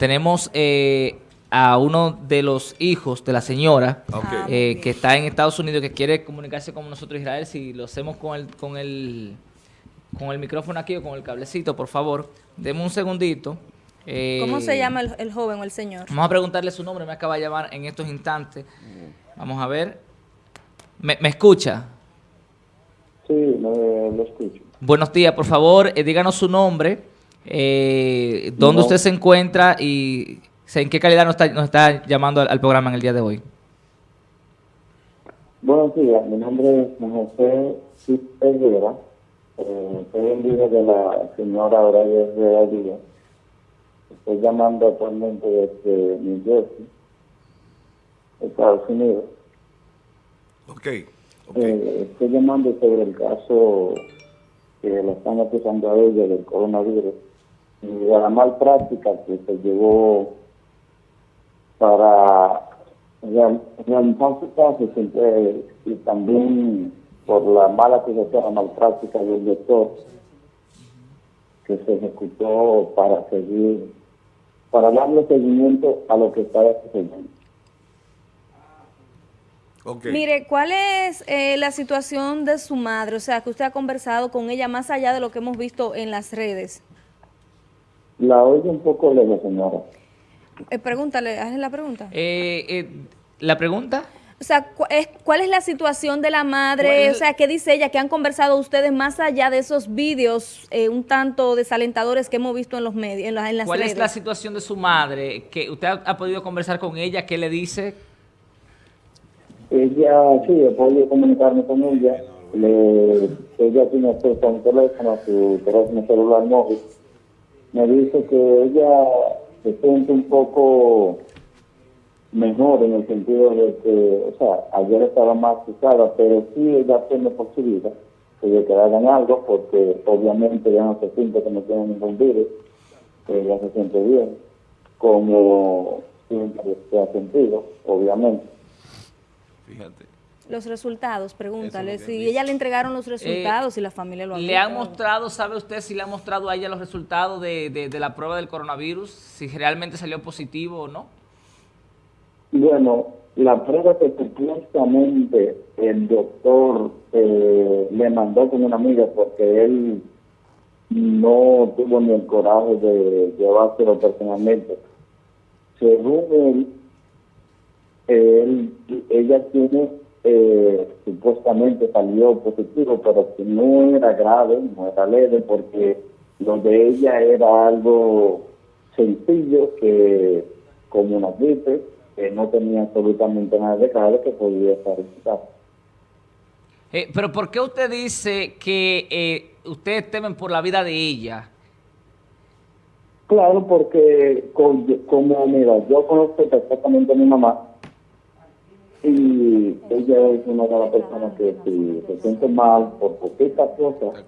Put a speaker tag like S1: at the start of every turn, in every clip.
S1: tenemos eh, a uno de los hijos de la señora eh, que está en Estados Unidos que quiere comunicarse con nosotros Israel. Si lo hacemos con el, con el, con el micrófono aquí o con el cablecito, por favor, deme un segundito.
S2: ¿Cómo se llama el, joven o el señor?
S1: Vamos a preguntarle su nombre, me acaba de llamar en estos instantes. Vamos a ver. ¿Me, escucha?
S3: Sí, lo escucho.
S1: Buenos días, por favor, eh, díganos su nombre, eh, dónde usted se encuentra y en qué calidad nos está, llamando al, programa en el día de hoy.
S3: Buenos días, mi nombre es José Rivera, eh, soy el hijo de la señora Horaria Díaz. Estoy llamando actualmente desde New Jersey, Estados Unidos.
S4: Ok.
S3: Eh, estoy llamando sobre el caso que le están acusando a ella del coronavirus y de la mal práctica que se llevó para realizar su caso y también por la mala acusación, la mal práctica del doctor que se ejecutó para seguir, para darle seguimiento a lo que estaba sucediendo.
S2: Mire, ¿cuál es eh, la situación de su madre? O sea, que usted ha conversado con ella más allá de lo que hemos visto en las redes.
S3: La oigo un poco lejos, señora.
S2: Eh, pregúntale, hazle la pregunta.
S1: Eh, eh, ¿La pregunta?
S2: O sea, ¿cuál es la situación de la madre? O sea, ¿qué dice ella? ¿Qué han conversado ustedes más allá de esos vídeos un tanto desalentadores que hemos visto en los medios, en, las redes?
S1: ¿Cuál es la situación de su madre? que ¿Usted ha podido conversar con ella? ¿Qué le dice?
S3: Ella, sí, he podido comunicarme con ella. Le, ella tiene acceso a un teléfono, su teléfono celular móvil. Me dice que ella se siente un poco mejor en el sentido de que, o sea, ayer estaba más asustada, pero sí ella tiene por su vida que le que hagan algo, porque obviamente ya no se siente que no tiene ningún virus, que ella se siente bien, como siempre se ha sentido, obviamente.
S2: Fíjate. Los resultados, pregúntale. Si ella le entregaron los resultados y la familia lo ha
S1: ¿Le han mostrado, sabe usted si le ha mostrado a ella los resultados de, la prueba del coronavirus? Si realmente salió positivo o no.
S3: Bueno, la prueba que supuestamente el doctor eh, le mandó con una amiga porque él no tuvo ni el coraje de llevárselo personalmente. Según él, él, ella tiene, eh, supuestamente salió positivo, pero que no era grave, no era leve, porque lo de ella era algo sencillo, que como una gripe, que no tenía absolutamente nada de grave, que podía estar en su casa.
S1: Eh, pero ¿por qué usted dice que eh, ustedes temen por la vida de ella?
S3: Claro, porque como, mira, yo conozco perfectamente a mi mamá, y ella es una de las personas que si se siente mal por poquitas cosas,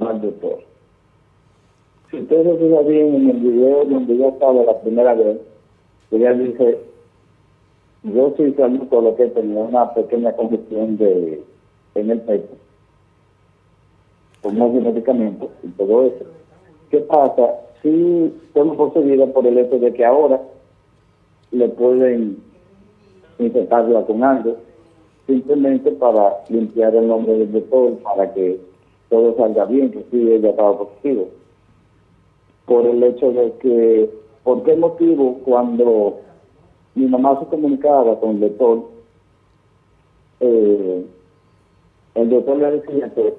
S3: va al doctor. Si ustedes se bien en el video donde yo estaba la primera vez, ella dice, yo soy por lo que tenía una pequeña congestión de, en el pecho, con más medicamentos y todo eso. ¿Qué pasa? Si tengo poseída por el hecho de que ahora le pueden con algo, simplemente para limpiar el nombre del doctor, para que todo salga bien, que sí ella estaba positivo. Por el hecho de que, ¿por qué motivo cuando mi mamá se comunicaba con el doctor, eh, el doctor le decía que,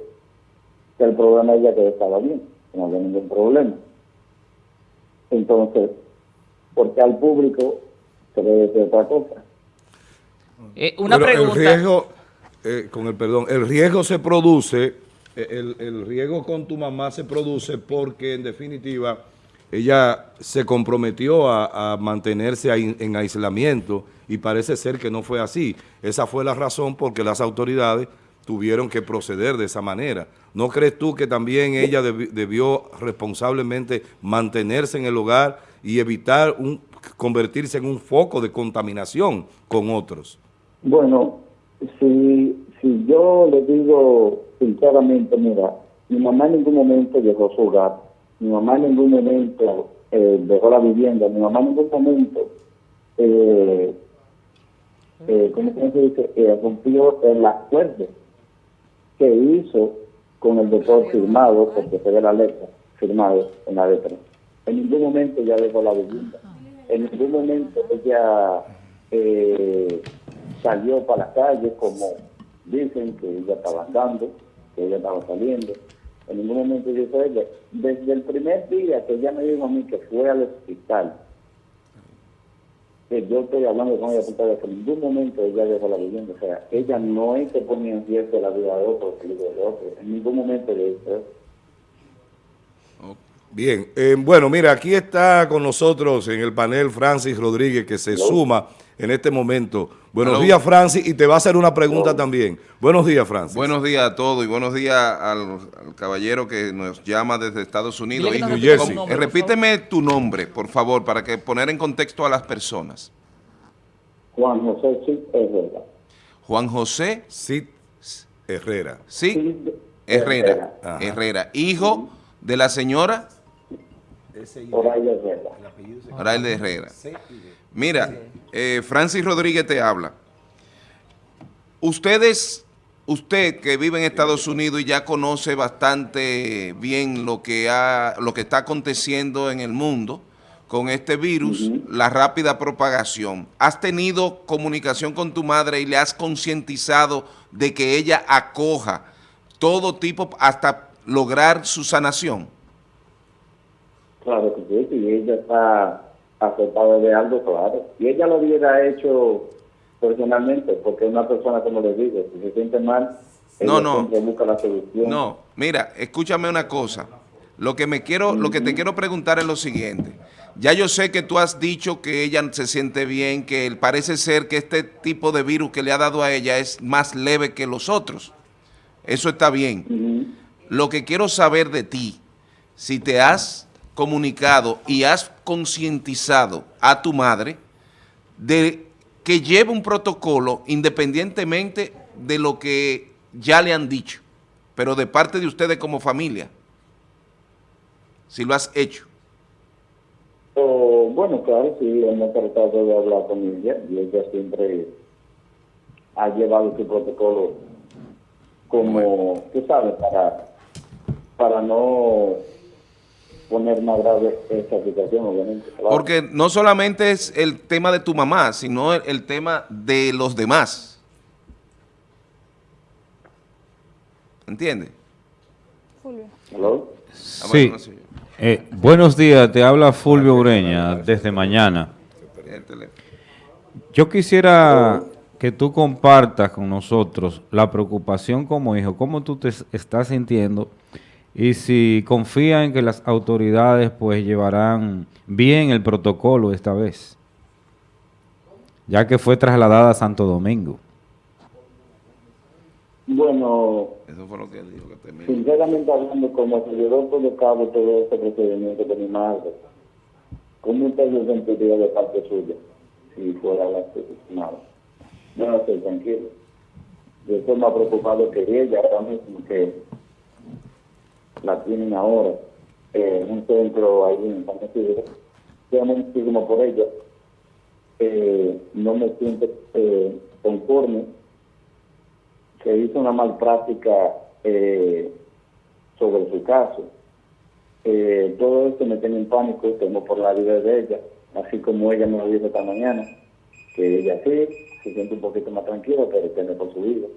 S3: el problema ella que estaba bien, no había ningún problema. Entonces, porque al público se le decía otra cosa.
S1: Eh, una pregunta.
S4: El riesgo, eh, con el perdón, el riesgo se produce, eh, el, el, riesgo con tu mamá se produce porque en definitiva ella se comprometió a, mantenerse en aislamiento y parece ser que no fue así. Esa fue la razón porque las autoridades tuvieron que proceder de esa manera. ¿No crees tú que también ella debió responsablemente mantenerse en el hogar y evitar un, convertirse en un foco de contaminación con otros?
S3: Bueno, si, si yo le digo sinceramente, mira, mi mamá en ningún momento a su hogar, mi mamá en ningún momento eh, dejó la vivienda. Mi mamá en ningún momento, eh, eh, ¿cómo se dice? Eh, rompió el acuerdo que hizo con el doctor firmado, porque se ve la letra, firmado en la letra. En ningún momento ella dejó la vivienda. En ningún momento ella eh, salió para la calle como dicen que ella estaba andando, que ella estaba saliendo. En ningún momento dijo ella. Desde el primer día que ella me dijo a mí que fue al hospital, que yo estoy hablando con ella, porque en ningún momento ella dejó la vivienda. O sea, ella no es que ponía en riesgo la vida de otro, de otro. En ningún momento le hizo eso.
S4: Bien, eh, bueno, mira, aquí está con nosotros en el panel Francis Rodríguez, que se suma en este momento. Buenos días, Francis, y te va a hacer una pregunta también. Buenos días, Francis.
S5: Buenos días a todos y buenos días al, caballero que nos llama desde Estados Unidos. Y,
S4: New Jersey.
S5: Nombre, repíteme tu nombre, por favor, para que poner en contexto a las personas.
S3: Juan José Cid Herrera.
S5: Juan José
S4: Cid Herrera.
S5: Sí, Herrera. Herrera. Herrera. Hijo de la señora...
S3: Orail Herrera.
S5: Herrera. Mira, eh, Francis Rodríguez te habla. Ustedes, usted que vive en Estados Unidos y ya conoce bastante bien lo que, ha, lo que está aconteciendo en el mundo con este virus, la rápida propagación. ¿Has tenido comunicación con tu madre y le has concientizado de que ella acoja todo tipo hasta lograr su sanación?
S3: Claro que sí, y ella está aceptada de algo, claro. Y ella lo hubiera hecho personalmente, porque una persona, como le digo, si se siente mal,
S5: no, no.
S3: busca la solución.
S5: No, mira, escúchame una cosa. Lo que me quiero, lo que te quiero preguntar es lo siguiente. Ya yo sé que tú has dicho que ella se siente bien, que parece ser que este tipo de virus que le ha dado a ella es más leve que los otros. Eso está bien. Lo que quiero saber de ti, si te has comunicado y has concientizado a tu madre de que lleve un protocolo independientemente de lo que ya le han dicho, pero de parte de ustedes como familia, si lo has hecho.
S3: Oh, bueno, claro, sí, hemos tratado de hablar con ella y ella siempre ha llevado su protocolo como, tú sabes, para, para no poner más grave esta situación, obviamente.
S5: Porque no solamente es el tema de tu mamá, sino el, tema de los demás. ¿Entiendes?
S3: Fulvio.
S6: Sí. Eh, buenos días, te habla Fulvio Ureña desde mañana. Yo quisiera que tú compartas con nosotros la preocupación como hijo, cómo tú te estás sintiendo y si confía en que las autoridades pues llevarán bien el protocolo esta vez, ya que fue trasladada a Santo Domingo.
S3: Bueno, Eso fue lo que dijo, que sinceramente hablando, como se llevó por cabo todo este procedimiento de mi madre, ¿cómo usted se sentiría de parte suya si fuera la asesinada? No, no estoy tranquilo. Yo estoy más preocupado que ella ahora mismo que la tienen ahora en un centro ahí en San Isidro. Yo muchísimo por ella. Eh, no me siento eh, conforme que hizo una mal práctica eh, sobre su caso. todo esto me tiene en pánico, temo por la vida de ella, así como ella me lo dijo esta mañana, que ella sí, se siente un poquito más tranquila, pero teme por su vida.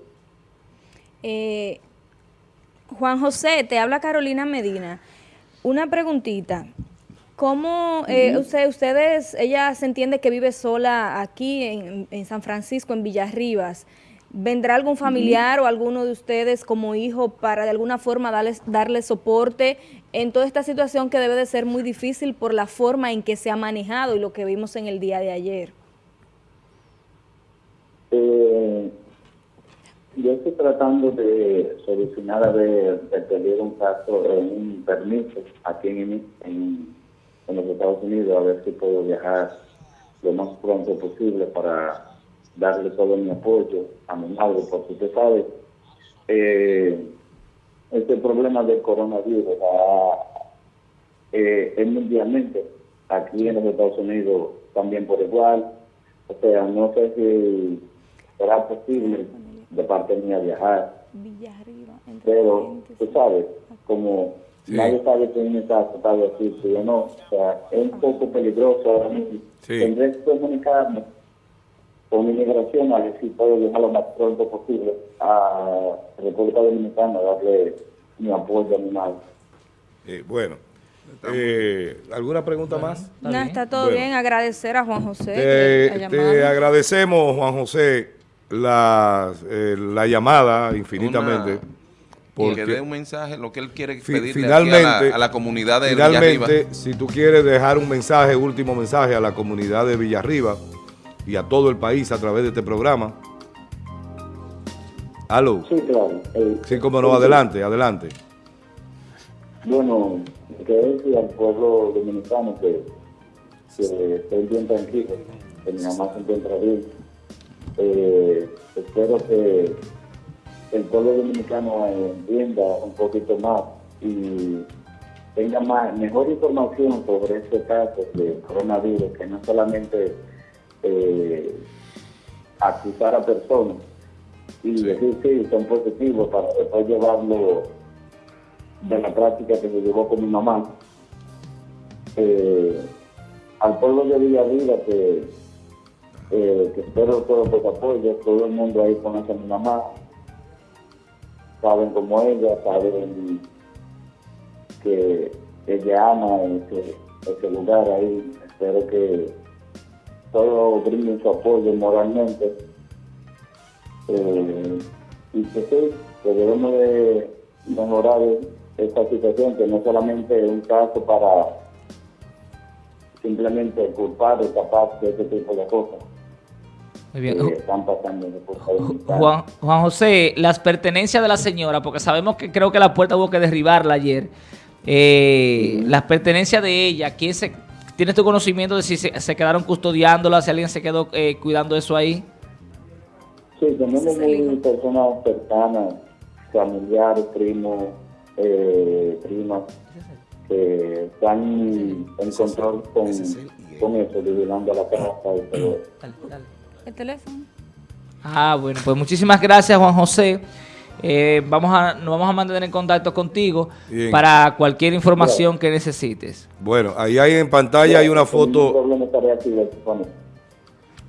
S2: Eh, Juan José, te habla Carolina Medina. Una preguntita. ¿Cómo eh, ustedes, ella se entiende que vive sola aquí en, San Francisco, en Villarribas? ¿Vendrá algún familiar o alguno de ustedes como hijo para de alguna forma darles, darle soporte en toda esta situación que debe de ser muy difícil por la forma en que se ha manejado y lo que vimos en el día de ayer?
S3: Eh, yo estoy tratando de solucionar, a ver, de pedir un caso, un permiso aquí en, en, los Estados Unidos, a ver si puedo viajar lo más pronto posible para darle todo mi apoyo a mi madre, porque usted sabe, eh, este problema del coronavirus eh, es mundialmente aquí en los Estados Unidos también por igual. O sea, no sé si será posible de parte mía viajar. Pero, tú sabes, como nadie sabe quién está tratado así, si o no, o sea, es un poco peligroso ahora mismo. Tendré que comunicarme con inmigración a ver si puedo viajar lo más pronto posible a República Dominicana, darle mi apoyo a mi madre.
S4: Eh, bueno, eh, ¿alguna pregunta más?
S2: No, está todo bien. Agradecer a Juan José.
S4: Te, agradecemos, Juan José, la, eh, la llamada infinitamente.
S5: porque dé un mensaje, lo que él quiere pedirle finalmente, a, la, comunidad de
S4: Finalmente, si tú quieres dejar un mensaje, último mensaje a la comunidad de Villarriba y a todo el país a través de este programa. ¿Aló?
S3: Sí, claro.
S4: sí, como no, adelante, adelante.
S3: Bueno, que decir al pueblo dominicano que, que esté bien tranquilo, que mi mamá se encuentra bien. Eh, espero que el pueblo dominicano entienda un poquito más y tenga más, mejor información sobre este caso de coronavirus, que no solamente eh, acusar a personas y decir sí, son positivos para después llevarlo de la práctica que se llevó con mi mamá. Eh, al pueblo de Villavida que, eh, que espero todo por apoyo, todo el mundo ahí conoce a mi mamá, saben como ella, saben que ella ama ese, ese lugar ahí, espero que todos brinden su apoyo moralmente. Eh, y que sí, que debemos de mejorar esta situación, que no solamente es un caso para simplemente culpar o tapar de este tipo de cosas.
S1: Muy bien. Que están pasando Juan, Juan José, las pertenencias de la señora, porque sabemos que creo que la puerta hubo que derribarla ayer. Eh, Las pertenencias de ella, ¿quién se, ¿tienes tu conocimiento de si se, quedaron custodiándola, si alguien se quedó eh, cuidando eso ahí?
S3: Sí, tenemos personas cercanas, familiares, primos, eh, primas que están en control con, con eso, vigilando la casa y todo
S2: El teléfono.
S1: Ah, bueno, pues muchísimas gracias Juan José. Eh, vamos a, nos vamos a mantener en contacto contigo para cualquier información que necesites.
S4: Bueno, ahí hay en pantalla hay una foto.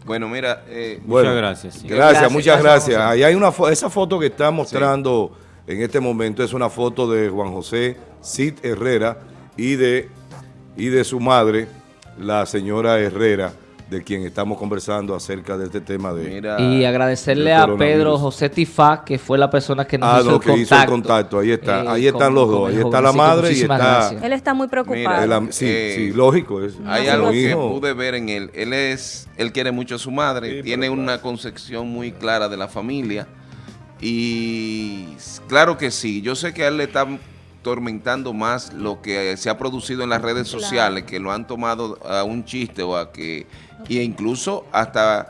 S5: Bueno, mira,
S4: eh, muchas gracias, gracias. muchas gracias. Ahí hay una esa foto que está mostrando en este momento es una foto de Juan José Cid Herrera y de, y de su madre, la señora Herrera, de quien estamos conversando acerca de este tema de...
S1: y agradecerle a Pedro José Tifá, que fue la persona que nos ah, hizo, el que hizo el
S4: contacto. Ahí está, eh, ahí están los dos, ahí está la madre y está...
S2: Él está muy preocupado.
S4: sí, eh, sí, lógico. Es,
S5: hay algo que pude ver en él. Él es, él quiere mucho a su madre, tiene una concepción muy clara de la familia y claro que sí, yo sé que a él le está tormentando más lo que se ha producido en las redes sociales, que lo han tomado a un chiste o a que, y incluso hasta,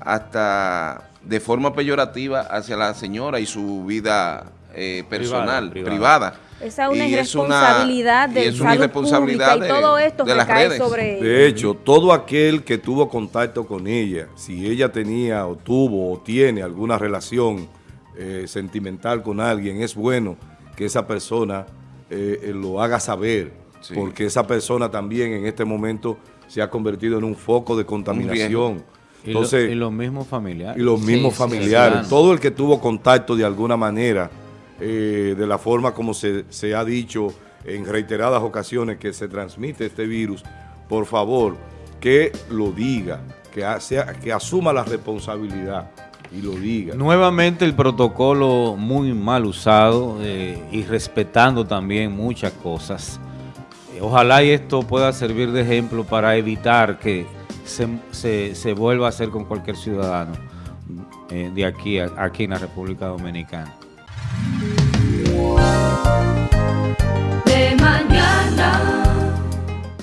S5: hasta de forma peyorativa hacia la señora y su vida eh, personal, privada.
S2: Esa es una irresponsabilidad de salud pública y todo esto que cae sobre
S4: De hecho, todo aquel que tuvo contacto con ella, si ella tenía o tuvo o tiene alguna relación eh, sentimental con alguien, es bueno que esa persona eh, eh, lo haga saber, porque esa persona también en este momento se ha convertido en un foco de contaminación.
S6: Entonces, y, los mismos familiares.
S4: Y los mismos familiares. Todo el que tuvo contacto de alguna manera, de la forma como se, se ha dicho en reiteradas ocasiones que se transmite este virus, por favor, que lo diga, que, sea, que asuma la responsabilidad y lo diga.
S6: Nuevamente el protocolo muy mal usado eh, y respetando también muchas cosas. Eh, ojalá y esto pueda servir de ejemplo para evitar que se, vuelva a hacer con cualquier ciudadano eh, de aquí, aquí en la República Dominicana.